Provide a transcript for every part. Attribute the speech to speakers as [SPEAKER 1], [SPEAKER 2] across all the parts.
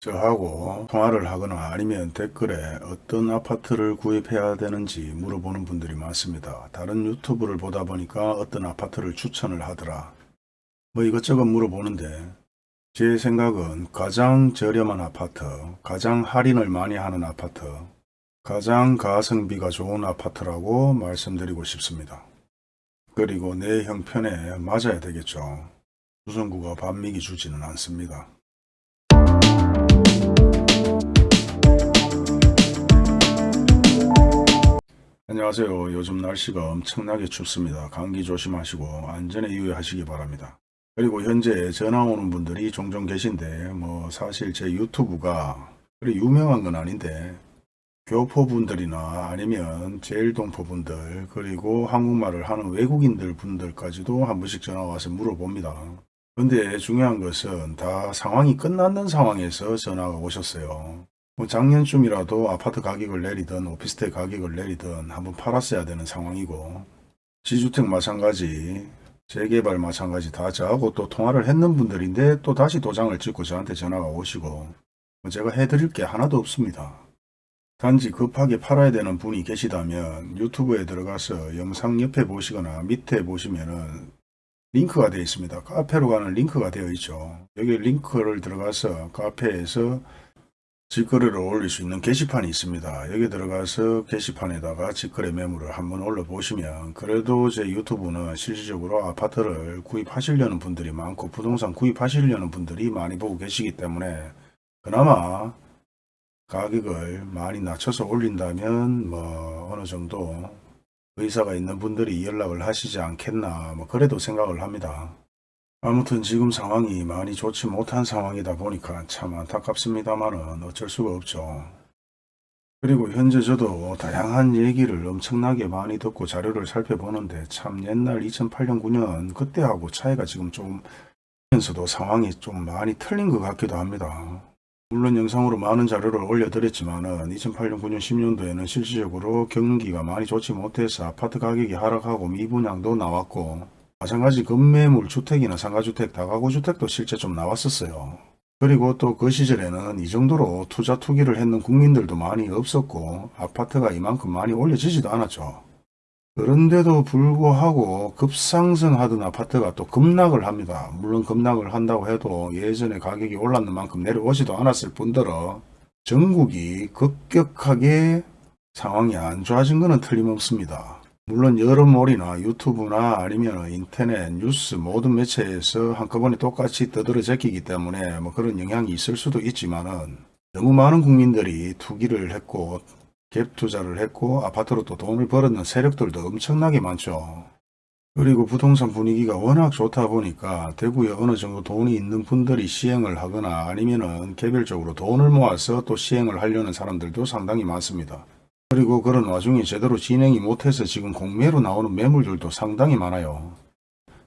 [SPEAKER 1] 저하고 통화를 하거나 아니면 댓글에 어떤 아파트를 구입해야 되는지 물어보는 분들이 많습니다. 다른 유튜브를 보다 보니까 어떤 아파트를 추천을 하더라. 뭐 이것저것 물어보는데 제 생각은 가장 저렴한 아파트, 가장 할인을 많이 하는 아파트, 가장 가성비가 좋은 아파트라고 말씀드리고 싶습니다. 그리고 내 형편에 맞아야 되겠죠. 수성구가 반미기 주지는 않습니다. 안녕하세요. 요즘 날씨가 엄청나게 춥습니다. 감기 조심하시고 안전에 유의하시기 바랍니다. 그리고 현재 전화 오는 분들이 종종 계신데 뭐 사실 제 유튜브가 그리 유명한 건 아닌데 교포분들이나 아니면 제일동포분들 그리고 한국말을 하는 외국인들 분들까지도 한 번씩 전화 와서 물어봅니다. 근데 중요한 것은 다 상황이 끝났는 상황에서 전화가 오셨어요. 뭐 작년쯤이라도 아파트 가격을 내리든 오피스텔 가격을 내리든 한번 팔았어야 되는 상황이고 지주택 마찬가지 재개발 마찬가지 다 저하고 또 통화를 했는 분들인데 또 다시 도장을 찍고 저한테 전화가 오시고 뭐 제가 해드릴 게 하나도 없습니다. 단지 급하게 팔아야 되는 분이 계시다면 유튜브에 들어가서 영상 옆에 보시거나 밑에 보시면은 링크가 되어 있습니다. 카페로 가는 링크가 되어 있죠. 여기 링크를 들어가서 카페에서 직거래를 올릴 수 있는 게시판이 있습니다. 여기 들어가서 게시판에다가 직거래 매물을 한번 올려보시면 그래도 제 유튜브는 실질적으로 아파트를 구입하시려는 분들이 많고 부동산 구입하시려는 분들이 많이 보고 계시기 때문에 그나마 가격을 많이 낮춰서 올린다면 뭐 어느 정도 의사가 있는 분들이 연락을 하시지 않겠나 뭐 그래도 생각을 합니다. 아무튼 지금 상황이 많이 좋지 못한 상황이다 보니까 참 안타깝습니다만은 어쩔 수가 없죠. 그리고 현재 저도 다양한 얘기를 엄청나게 많이 듣고 자료를 살펴보는데 참 옛날 2008년 9년 그때하고 차이가 지금 좀 면서도 상황이 좀 많이 틀린 것 같기도 합니다. 물론 영상으로 많은 자료를 올려드렸지만 은 2008년 9년 10년도에는 실질적으로 경기가 많이 좋지 못해서 아파트 가격이 하락하고 미분양도 나왔고 마찬가지 급매물 주택이나 상가주택, 다가구주택도 실제 좀 나왔었어요. 그리고 또 그 시절에는 이 정도로 투자 투기를 했는 국민들도 많이 없었고 아파트가 이만큼 많이 올려지지도 않았죠. 그런데도 불구하고 급상승하던 아파트가 또 급락을 합니다. 물론 급락을 한다고 해도 예전에 가격이 올랐는 만큼 내려오지도 않았을 뿐더러 전국이 급격하게 상황이 안 좋아진 것은 틀림없습니다. 물론 여러 몰이나 유튜브나 아니면 인터넷, 뉴스 모든 매체에서 한꺼번에 똑같이 떠들어 제끼기 때문에 뭐 그런 영향이 있을 수도 있지만은 너무 많은 국민들이 투기를 했고 갭 투자를 했고 아파트로 또 돈을 벌었는 세력들도 엄청나게 많죠. 그리고 부동산 분위기가 워낙 좋다 보니까 대구에 어느 정도 돈이 있는 분들이 시행을 하거나 아니면은 개별적으로 돈을 모아서 또 시행을 하려는 사람들도 상당히 많습니다. 그리고 그런 와중에 제대로 진행이 못해서 지금 공매로 나오는 매물들도 상당히 많아요.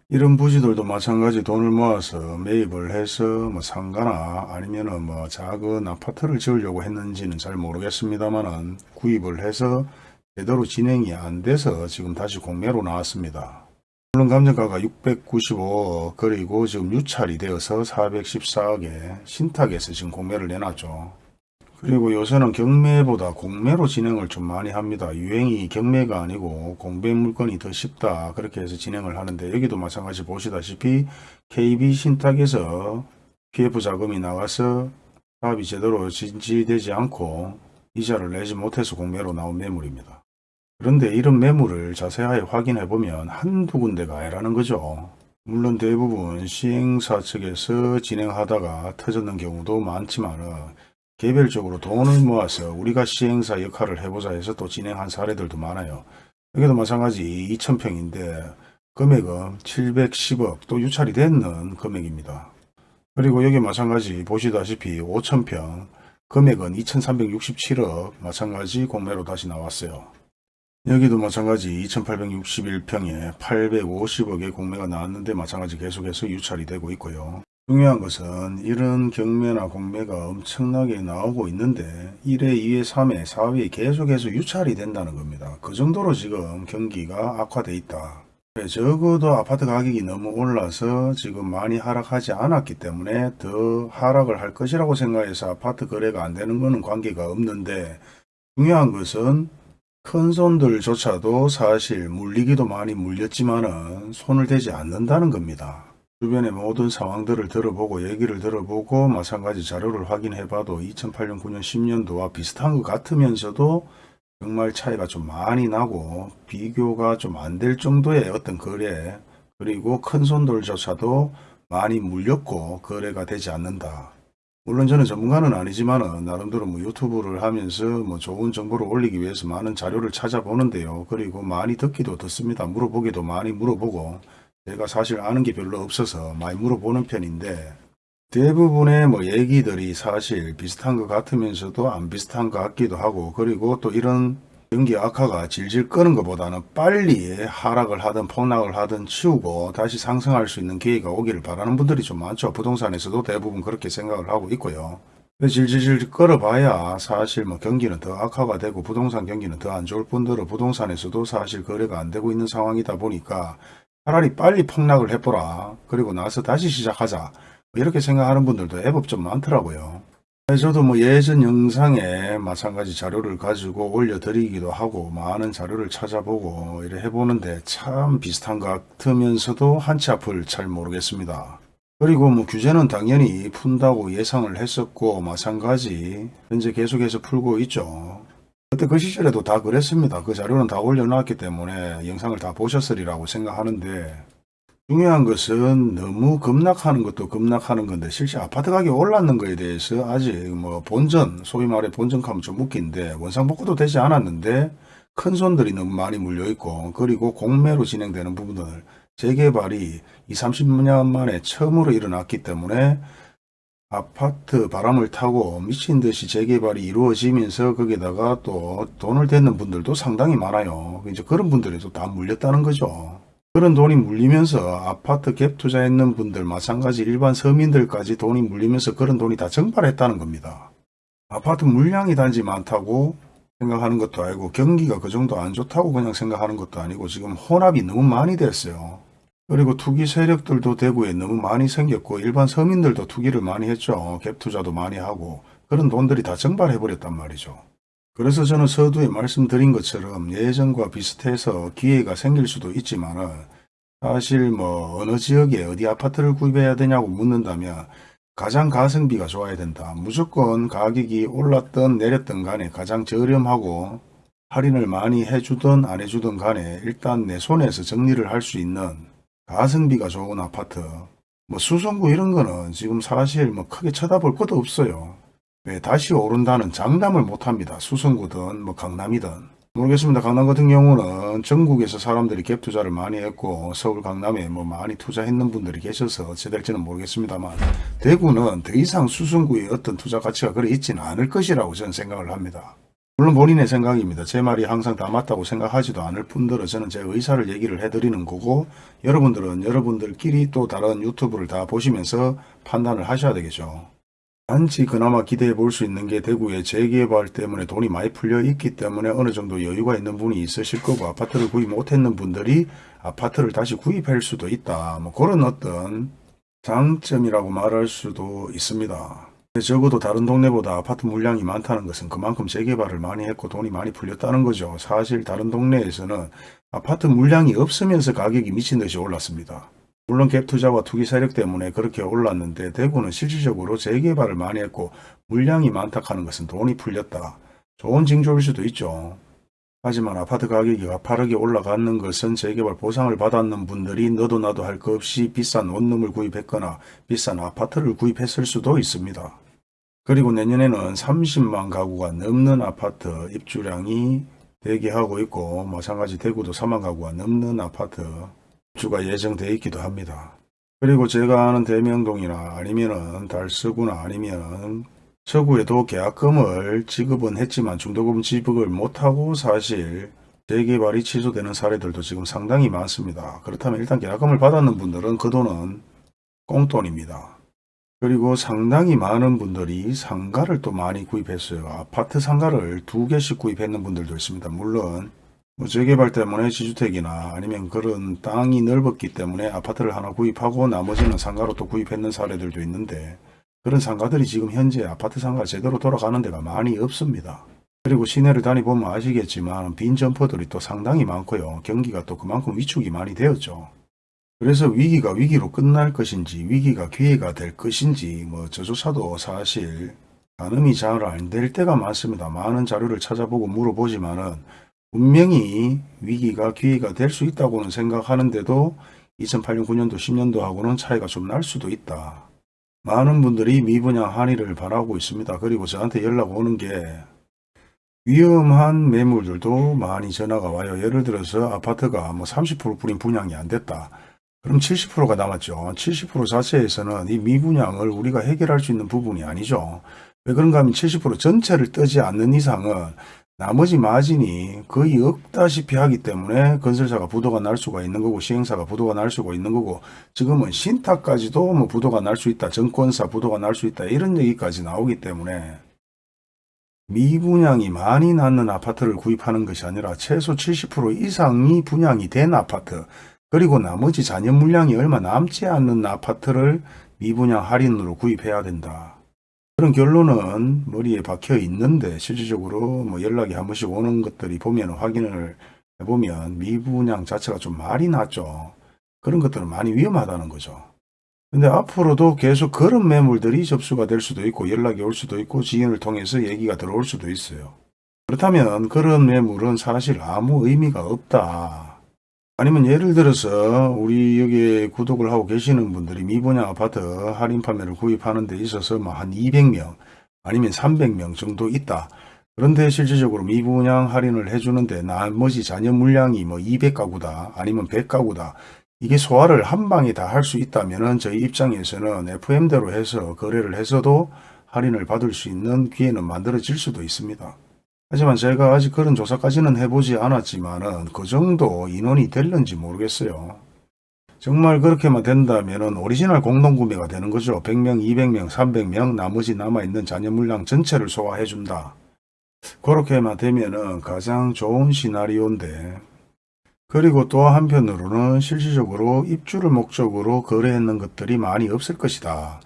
[SPEAKER 1] 이런 부지들도 마찬가지 돈을 모아서 매입을 해서 뭐 상가나 아니면은 뭐 작은 아파트를 지으려고 했는지는 잘 모르겠습니다만은 구입을 해서 제대로 진행이 안 돼서 지금 다시 공매로 나왔습니다. 물론 감정가가 695억 그리고 지금 유찰이 되어서 414억에 신탁에서 지금 공매를 내놨죠. 그리고 요새는 경매보다 공매로 진행을 좀 많이 합니다. 유행이 경매가 아니고 공배 물건이 더 쉽다 그렇게 해서 진행을 하는데 여기도 마찬가지 보시다시피 KB 신탁에서 PF 자금이 나가서 사업이 제대로 진지되지 않고 이자를 내지 못해서 공매로 나온 매물입니다. 그런데 이런 매물을 자세하게 확인해 보면 한두 군데가 아니라는 거죠. 물론 대부분 시행사 측에서 진행하다가 터졌는 경우도 많지만 은 개별적으로 돈을 모아서 우리가 시행사 역할을 해보자 해서 또 진행한 사례들도 많아요. 여기도 마찬가지 2천평인데 금액은 710억 또 유찰이 됐는 금액입니다. 그리고 여기 마찬가지 보시다시피 5천평 금액은 2367억 마찬가지 공매로 다시 나왔어요. 여기도 마찬가지 2861평에 850억의 공매가 나왔는데 마찬가지 계속해서 유찰이 되고 있고요. 중요한 것은 이런 경매나 공매가 엄청나게 나오고 있는데 1회, 2회, 3회, 4회 계속해서 유찰이 된다는 겁니다. 그 정도로 지금 경기가 악화돼 있다. 네, 적어도 아파트 가격이 너무 올라서 지금 많이 하락하지 않았기 때문에 더 하락을 할 것이라고 생각해서 아파트 거래가 안 되는 것은 관계가 없는데 중요한 것은 큰 손들조차도 사실 물리기도 많이 물렸지만 은 손을 대지 않는다는 겁니다. 주변의 모든 상황들을 들어보고 얘기를 들어보고 마찬가지 자료를 확인해 봐도 2008년 9년 10년도와 비슷한 것 같으면서도 정말 차이가 좀 많이 나고 비교가 좀 안 될 정도의 어떤 거래 그리고 큰 손들조차도 많이 물렸고 거래가 되지 않는다. 물론 저는 전문가는 아니지만 나름대로 뭐 유튜브를 하면서 뭐 좋은 정보를 올리기 위해서 많은 자료를 찾아보는데요. 그리고 많이 듣기도 듣습니다. 물어보기도 많이 물어보고 제가 사실 아는 게 별로 없어서 많이 물어보는 편인데 대부분의 뭐 얘기들이 사실 비슷한 것 같으면서도 안 비슷한 것 같기도 하고 그리고 또 이런 경기 악화가 질질 끄는 것보다는 빨리 하락을 하든 폭락을 하든 치우고 다시 상승할 수 있는 기회가 오기를 바라는 분들이 좀 많죠. 부동산에서도 대부분 그렇게 생각을 하고 있고요. 질질질 끌어봐야 사실 뭐 경기는 더 악화가 되고 부동산 경기는 더 안 좋을 뿐더러 부동산에서도 사실 거래가 안 되고 있는 상황이다 보니까 차라리 빨리 폭락을 해보라. 그리고 나서 다시 시작하자. 이렇게 생각하는 분들도 애법 좀 많더라고요. 저도 뭐 예전 영상에 마찬가지 자료를 가지고 올려드리기도 하고 많은 자료를 찾아보고 이래 해보는데 참 비슷한 것 같으면서도 한치 앞을 잘 모르겠습니다. 그리고 뭐 규제는 당연히 푼다고 예상을 했었고 마찬가지 현재 계속해서 풀고 있죠. 그때 그 시절에도 다 그랬습니다. 그 자료는 다 올려놨기 때문에 영상을 다 보셨으리라고 생각하는데 중요한 것은 너무 급락하는 것도 급락하는 건데 실제 아파트 가격이 올랐는 거에 대해서 아직 뭐 본전 소위 말해 본전하면 좀 웃긴데 원상복구도 되지 않았는데 큰 손들이 너무 많이 물려 있고 그리고 공매로 진행되는 부분들 재개발이 2, 30년 만에 처음으로 일어났기 때문에 아파트 바람을 타고 미친 듯이 재개발이 이루어지면서 거기다가 또 돈을 댔는 분들도 상당히 많아요. 이제 그런 분들에도 다 물렸다는 거죠. 그런 돈이 물리면서 아파트 갭 투자했는 분들 마찬가지 일반 서민들까지 돈이 물리면서 그런 돈이 다 증발했다는 겁니다. 아파트 물량이 단지 많다고 생각하는 것도 아니고 경기가 그 정도 안 좋다고 그냥 생각하는 것도 아니고 지금 혼합이 너무 많이 됐어요. 그리고 투기 세력들도 대구에 너무 많이 생겼고 일반 서민들도 투기를 많이 했죠. 갭 투자도 많이 하고 그런 돈들이 다 증발해버렸단 말이죠. 그래서 저는 서두에 말씀드린 것처럼 예전과 비슷해서 기회가 생길 수도 있지만 사실 뭐 어느 지역에 어디 아파트를 구입해야 되냐고 묻는다면 가장 가성비가 좋아야 된다. 무조건 가격이 올랐던 내렸던 간에 가장 저렴하고 할인을 많이 해주든 안 해주든 간에 일단 내 손에서 정리를 할 수 있는 가성비가 좋은 아파트 뭐 수성구 이런 거는 지금 사실 뭐 크게 쳐다볼 것도 없어요. 왜 다시 오른다는 장담을 못합니다. 수성구든 뭐 강남이든 모르겠습니다. 강남 같은 경우는 전국에서 사람들이 갭 투자를 많이 했고 서울 강남에 뭐 많이 투자했는 분들이 계셔서 어찌 될지는 모르겠습니다만 대구는 더 이상 수성구의 어떤 투자 가치가 그리 있지는 않을 것이라고 저는 생각을 합니다. 물론 본인의 생각입니다. 제 말이 항상 다 맞다고 생각하지도 않을 뿐더러 저는 제 의사를 얘기를 해드리는 거고 여러분들은 여러분들끼리 또 다른 유튜브를 다 보시면서 판단을 하셔야 되겠죠. 단지 그나마 기대해 볼 수 있는 게 대구의 재개발 때문에 돈이 많이 풀려 있기 때문에 어느 정도 여유가 있는 분이 있으실 거고 아파트를 구입 못했는 분들이 아파트를 다시 구입할 수도 있다. 뭐 그런 어떤 장점이라고 말할 수도 있습니다. 적어도 다른 동네보다 아파트 물량이 많다는 것은 그만큼 재개발을 많이 했고 돈이 많이 풀렸다는 거죠. 사실 다른 동네에서는 아파트 물량이 없으면서 가격이 미친 듯이 올랐습니다. 물론 갭 투자와 투기 세력 때문에 그렇게 올랐는데 대구는 실질적으로 재개발을 많이 했고 물량이 많다 하는 것은 돈이 풀렸다. 좋은 징조일 수도 있죠. 하지만 아파트 가격이 가파르게 올라가는 것은 재개발 보상을 받았는 분들이 너도 나도 할 것 없이 비싼 원룸을 구입했거나 비싼 아파트를 구입했을 수도 있습니다. 그리고 내년에는 30만 가구가 넘는 아파트 입주량이 대기하고 있고 마찬가지 대구도 4만 가구가 넘는 아파트 주가 예정되어 있기도 합니다. 그리고 제가 아는 대명동이나 아니면은 달서구나 아니면 서구에도 계약금을 지급은 했지만 중도금 지급을 못하고 사실 재개발이 취소되는 사례들도 지금 상당히 많습니다. 그렇다면 일단 계약금을 받았는 분들은 그 돈은 꽁돈입니다. 그리고 상당히 많은 분들이 상가를 또 많이 구입했어요. 아파트 상가를 두 개씩 구입했는 분들도 있습니다. 물론 뭐 재개발 때문에 지주택이나 아니면 그런 땅이 넓었기 때문에 아파트를 하나 구입하고 나머지는 상가로 또 구입했는 사례들도 있는데 그런 상가들이 지금 현재 아파트 상가 제대로 돌아가는 데가 많이 없습니다. 그리고 시내를 다니보면 아시겠지만 빈 점포들이 또 상당히 많고요. 경기가 또 그만큼 위축이 많이 되었죠. 그래서 위기가 위기로 끝날 것인지 위기가 기회가 될 것인지 뭐 저조차도 사실 가늠이 잘 안 될 때가 많습니다. 많은 자료를 찾아보고 물어보지만 은 분명히 위기가 기회가 될 수 있다고는 생각하는데도 2008년 9년도 10년도하고는 차이가 좀 날 수도 있다. 많은 분들이 미분양 한의를 바라고 있습니다. 그리고 저한테 연락 오는 게 위험한 매물들도 많이 전화가 와요. 예를 들어서 아파트가 뭐 30% 뿐인 분양이 안 됐다. 그럼 70%가 남았죠. 70% 자체에서는 이 미분양을 우리가 해결할 수 있는 부분이 아니죠. 왜 그런가 하면 70% 전체를 뜨지 않는 이상은 나머지 마진이 거의 없다시피 하기 때문에 건설사가 부도가 날 수가 있는 거고 시행사가 부도가 날 수가 있는 거고 지금은 신탁까지도 뭐 부도가 날 수 있다. 정권사 부도가 날 수 있다. 이런 얘기까지 나오기 때문에 미분양이 많이 낳는 아파트를 구입하는 것이 아니라 최소 70% 이상이 분양이 된 아파트 그리고 나머지 잔여 물량이 얼마 남지 않는 아파트를 미분양 할인으로 구입해야 된다. 그런 결론은 머리에 박혀 있는데 실질적으로 뭐 연락이 한 번씩 오는 것들이 보면 확인을 해보면 미분양 자체가 좀 말이 났죠. 그런 것들은 많이 위험하다는 거죠. 근데 앞으로도 계속 그런 매물들이 접수가 될 수도 있고 연락이 올 수도 있고 지인을 통해서 얘기가 들어올 수도 있어요. 그렇다면 그런 매물은 사실 아무 의미가 없다. 아니면 예를 들어서 우리 여기에 구독을 하고 계시는 분들이 미분양 아파트 할인 판매를 구입하는 데 있어서 뭐 한 200명 아니면 300명 정도 있다. 그런데 실질적으로 미분양 할인을 해주는데 나머지 잔여 물량이 뭐 200가구다 아니면 100가구다. 이게 소화를 한 방에 다 할 수 있다면 저희 입장에서는 FM대로 해서 거래를 해서도 할인을 받을 수 있는 기회는 만들어질 수도 있습니다. 하지만 제가 아직 그런 조사까지는 해보지 않았지만 은 그 정도 인원이 될는지 모르겠어요. 정말 그렇게만 된다면 오리지널 공동구매가 되는 거죠. 100명, 200명, 300명 나머지 남아있는 잔여 물량 전체를 소화해준다. 그렇게만 되면 은 가장 좋은 시나리오인데 그리고 또 한편으로는 실질적으로 입주를 목적으로 거래했는 것들이 많이 없을 것이다.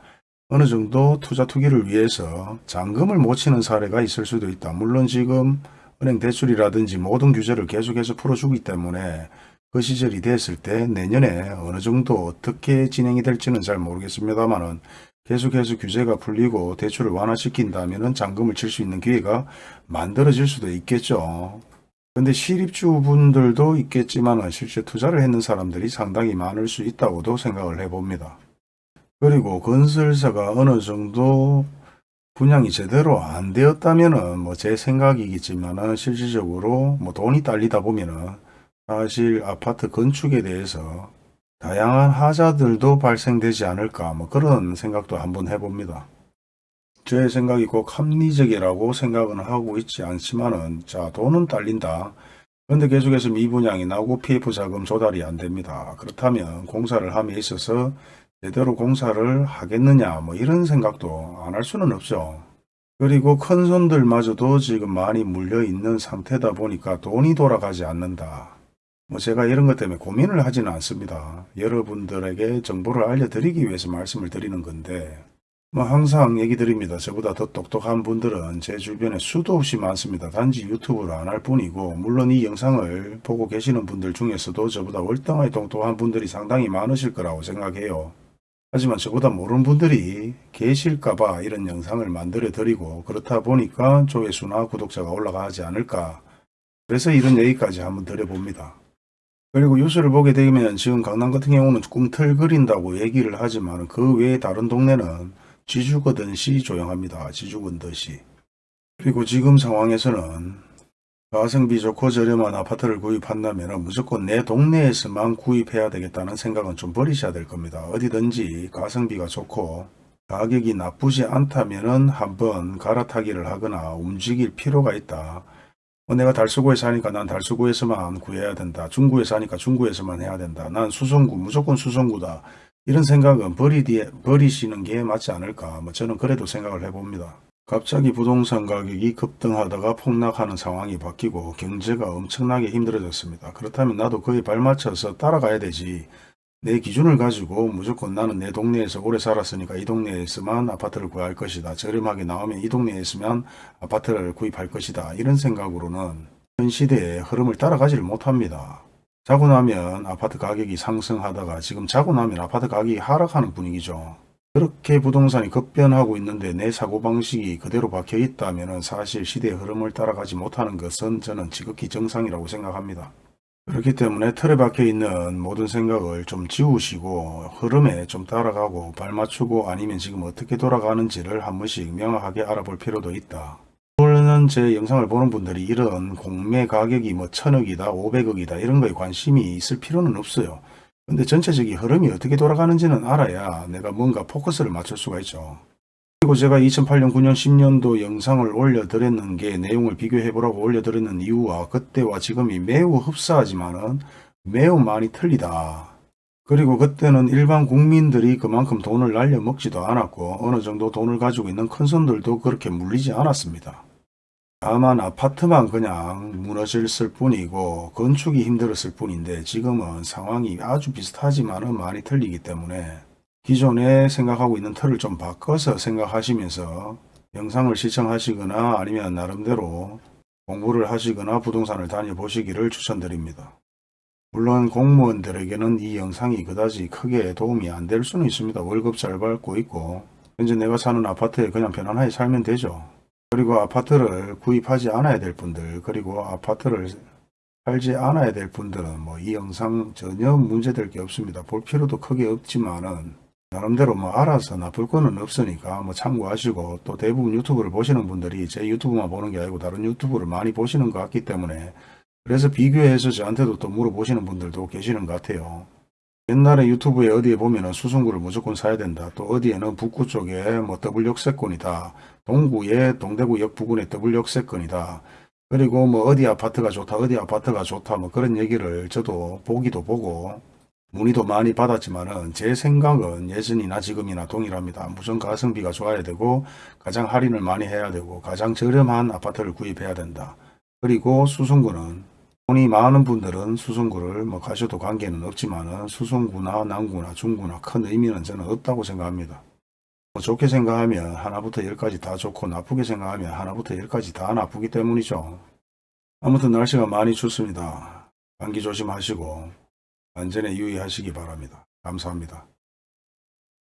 [SPEAKER 1] 어느 정도 투자 투기를 위해서 잔금을 못 치는 사례가 있을 수도 있다. 물론 지금 은행 대출이라든지 모든 규제를 계속해서 풀어주기 때문에 그 시절이 됐을 때 내년에 어느 정도 어떻게 진행이 될지는 잘 모르겠습니다만은 계속해서 규제가 풀리고 대출을 완화시킨다면 잔금을 칠 수 있는 기회가 만들어질 수도 있겠죠. 근데 실입주분들도 있겠지만 실제 투자를 했는 사람들이 상당히 많을 수 있다고도 생각을 해봅니다. 그리고 건설사가 어느 정도 분양이 제대로 안 되었다면은 뭐 제 생각이겠지만은 실질적으로 뭐 돈이 딸리다 보면은 사실 아파트 건축에 대해서 다양한 하자들도 발생되지 않을까 뭐 그런 생각도 한번 해봅니다. 제 생각이 꼭 합리적이라고 생각은 하고 있지 않지만은 자 돈은 딸린다. 그런데 계속해서 미분양이 나오고 PF 자금 조달이 안 됩니다. 그렇다면 공사를 함에 있어서 제대로 공사를 하겠느냐 뭐 이런 생각도 안 할 수는 없죠. 그리고 큰 손들마저도 지금 많이 물려 있는 상태다 보니까 돈이 돌아가지 않는다. 뭐 제가 이런 것 때문에 고민을 하지는 않습니다. 여러분들에게 정보를 알려드리기 위해서 말씀을 드리는 건데 뭐 항상 얘기 드립니다. 저보다 더 똑똑한 분들은 제 주변에 수도 없이 많습니다. 단지 유튜브를 안 할 뿐이고 물론 이 영상을 보고 계시는 분들 중에서도 저보다 월등하게 똑똑한 분들이 상당히 많으실 거라고 생각해요. 하지만 저보다 모르는 분들이 계실까봐 이런 영상을 만들어 드리고 그렇다 보니까 조회수나 구독자가 올라가지 않을까 그래서 이런 얘기까지 한번 드려봅니다. 그리고 뉴스를 보게 되면 지금 강남 같은 경우는 꿈틀거린다고 얘기를 하지만 그 외에 다른 동네는 지주거든시 조용합니다. 지주건듯이. 그리고 지금 상황에서는 가성비 좋고 저렴한 아파트를 구입한다면 무조건 내 동네에서만 구입해야 되겠다는 생각은 좀 버리셔야 될 겁니다. 어디든지 가성비가 좋고 가격이 나쁘지 않다면 한번 갈아타기를 하거나 움직일 필요가 있다. 어, 내가 달서구에 사니까 난 달서구에서만 구해야 된다. 중구에 사니까 중구에서만 해야 된다. 난 수성구 무조건 수성구다. 이런 생각은 버리디, 버리시는 게 맞지 않을까. 뭐 저는 그래도 생각을 해봅니다. 갑자기 부동산 가격이 급등하다가 폭락하는 상황이 바뀌고 경제가 엄청나게 힘들어졌습니다. 그렇다면 나도 그에 발맞춰서 따라가야 되지. 내 기준을 가지고 무조건 나는 내 동네에서 오래 살았으니까 이 동네에서만 아파트를 구할 것이다. 저렴하게 나오면 이 동네에 있으면 아파트를 구입할 것이다. 이런 생각으로는 현 시대의 흐름을 따라가지를 못합니다. 자고 나면 아파트 가격이 상승하다가 지금 자고 나면 아파트 가격이 하락하는 분위기죠. 그렇게 부동산이 급변하고 있는데 내 사고방식이 그대로 박혀 있다면 사실 시대의 흐름을 따라가지 못하는 것은 저는 지극히 정상이라고 생각합니다. 그렇기 때문에 틀에 박혀 있는 모든 생각을 좀 지우시고 흐름에 좀 따라가고 발맞추고 아니면 지금 어떻게 돌아가는지를 한 번씩 명확하게 알아볼 필요도 있다. 물론 제 영상을 보는 분들이 이런 공매 가격이 뭐 천억이다, 오백억이다 이런 거에 관심이 있을 필요는 없어요. 근데 전체적인 흐름이 어떻게 돌아가는지는 알아야 내가 뭔가 포커스를 맞출 수가 있죠. 그리고 제가 2008년, 9년, 10년도 영상을 올려드렸는 게 내용을 비교해 보라고 올려드렸는 이유와 그때와 지금이 매우 흡사하지만은 매우 많이 틀리다. 그리고 그때는 일반 국민들이 그만큼 돈을 날려 먹지도 않았고 어느 정도 돈을 가지고 있는 큰 손들도 그렇게 물리지 않았습니다. 다만 아파트만 그냥 무너졌을 뿐이고 건축이 힘들었을 뿐인데 지금은 상황이 아주 비슷하지만은 많이 틀리기 때문에 기존에 생각하고 있는 틀을 좀 바꿔서 생각하시면서 영상을 시청하시거나 아니면 나름대로 공부를 하시거나 부동산을 다녀보시기를 추천드립니다. 물론 공무원들에게는 이 영상이 그다지 크게 도움이 안 될 수는 있습니다. 월급 잘 받고 있고 현재 내가 사는 아파트에 그냥 편안하게 살면 되죠. 그리고 아파트를 구입하지 않아야 될 분들 그리고 아파트를 살지 않아야 될 분들은 뭐 이 영상 전혀 문제될 게 없습니다. 볼 필요도 크게 없지만은 나름대로 뭐 알아서 나쁠 거는 없으니까 뭐 참고하시고 또 대부분 유튜브를 보시는 분들이 제 유튜브만 보는 게 아니고 다른 유튜브를 많이 보시는 것 같기 때문에 그래서 비교해서 저한테도 또 물어보시는 분들도 계시는 것 같아요. 옛날에 유튜브에 어디에 보면 은 수성구를 무조건 사야 된다. 또 어디에는 북구 쪽에 뭐 더블 역세권이다. 동구에 동대구역 부근에 더블 역세권이다. 그리고 뭐 어디 아파트가 좋다. 어디 아파트가 좋다. 뭐 그런 얘기를 저도 보기도 보고 문의도 많이 받았지만은 제 생각은 예전이나 지금이나 동일합니다. 무슨 가성비가 좋아야 되고 가장 할인을 많이 해야 되고 가장 저렴한 아파트를 구입해야 된다. 그리고 수성구는 돈이 많은 분들은 수성구를 뭐 가셔도 관계는 없지만은 수성구나 남구나 중구나 큰 의미는 저는 없다고 생각합니다. 뭐 좋게 생각하면 하나부터 열까지 다 좋고 나쁘게 생각하면 하나부터 열까지 다 나쁘기 때문이죠. 아무튼 날씨가 많이 춥습니다. 감기 조심하시고 안전에 유의하시기 바랍니다. 감사합니다.